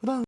그다음